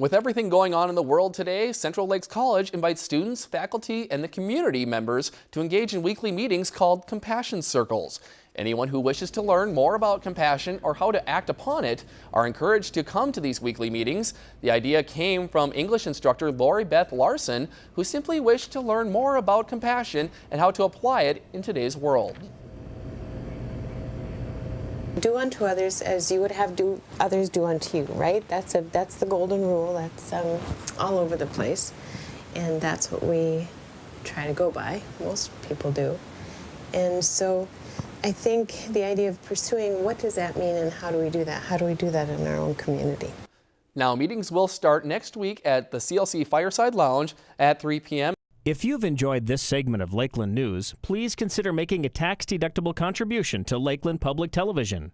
With everything going on in the world today, Central Lakes College invites students, faculty, and the community members to engage in weekly meetings called Compassion Circles. Anyone who wishes to learn more about compassion or how to act upon it are encouraged to come to these weekly meetings. The idea came from English instructor Lori Beth Larson, who simply wished to learn more about compassion and how to apply it in today's world. Do unto others as you would have do others do unto you, right? That's a that's the golden rule. That's um, all over the place, and that's what we try to go by. Most people do, and so I think the idea of pursuing what does that mean and how do we do that? How do we do that in our own community? Now meetings will start next week at the CLC Fireside Lounge at 3 p.m. If you've enjoyed this segment of Lakeland News, please consider making a tax-deductible contribution to Lakeland Public Television.